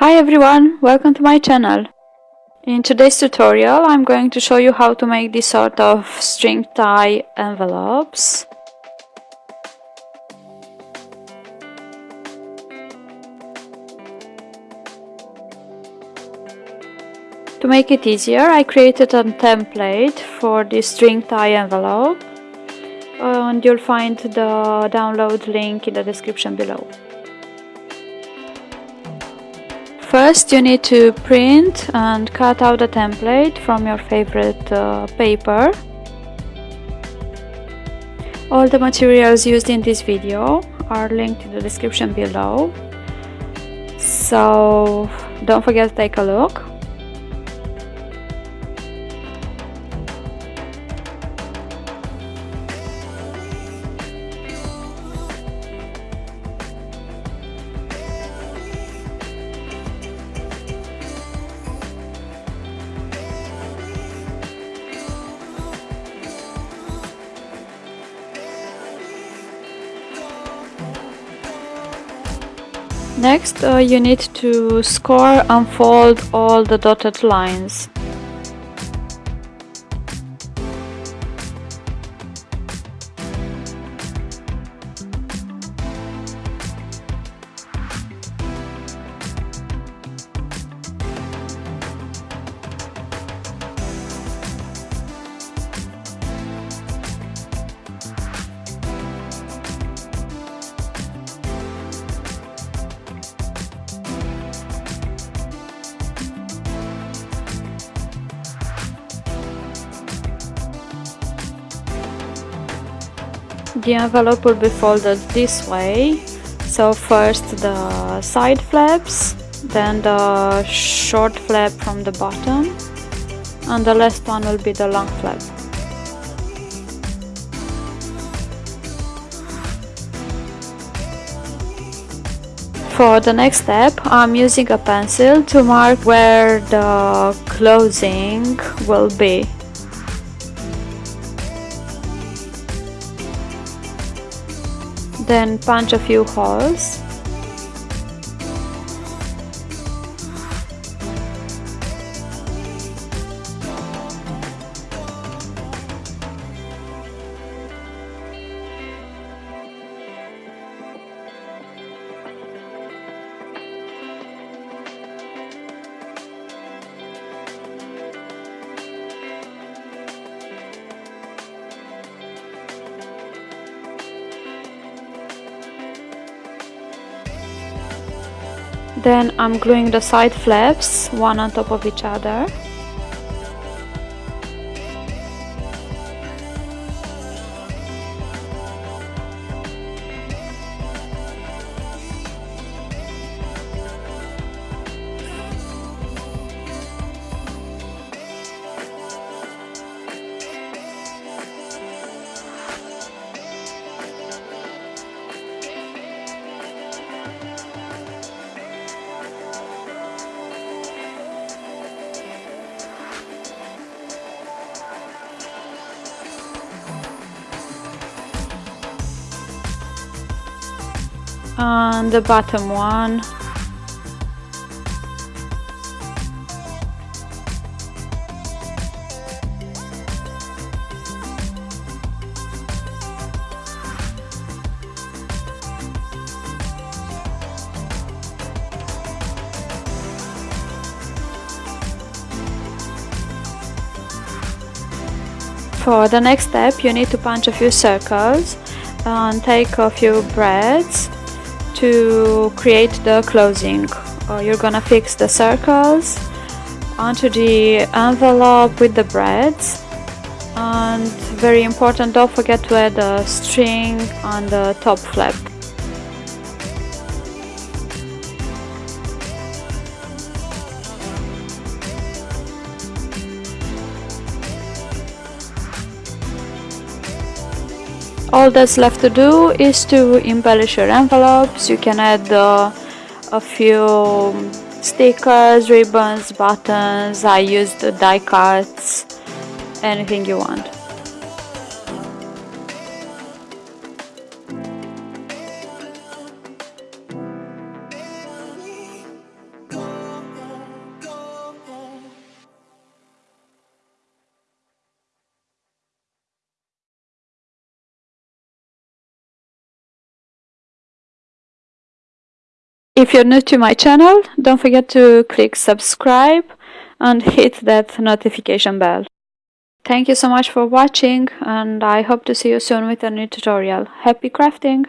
Hi everyone, welcome to my channel. In today's tutorial I'm going to show you how to make this sort of string tie envelopes. To make it easier I created a template for this string tie envelope and you'll find the download link in the description below. First you need to print and cut out a template from your favorite uh, paper. All the materials used in this video are linked in the description below. So don't forget to take a look. Next, uh, you need to score and fold all the dotted lines. The envelope will be folded this way so first the side flaps then the short flap from the bottom and the last one will be the long flap For the next step, I'm using a pencil to mark where the closing will be. Then punch a few holes Then I'm gluing the side flaps one on top of each other. On the bottom one. For the next step you need to punch a few circles and take a few braids to create the closing. Uh, you're gonna fix the circles onto the envelope with the braids and very important don't forget to add a string on the top flap all that's left to do is to embellish your envelopes. You can add uh, a few stickers ribbons buttons. I used die cuts anything you want If you're new to my channel, don't forget to click subscribe and hit that notification bell. Thank you so much for watching and I hope to see you soon with a new tutorial. Happy crafting!